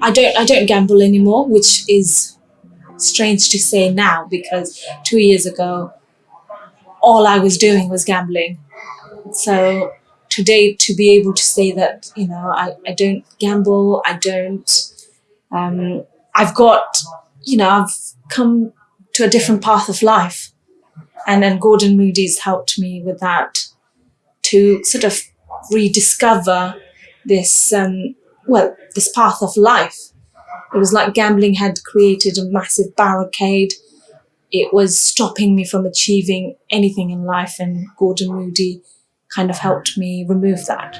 I don't I don't gamble anymore, which is strange to say now because two years ago all I was doing was gambling. So today to be able to say that, you know, I, I don't gamble, I don't um I've got you know, I've come to a different path of life. And then Gordon Moody's helped me with that to sort of rediscover this um well, this path of life. It was like gambling had created a massive barricade. It was stopping me from achieving anything in life and Gordon Moody kind of helped me remove that.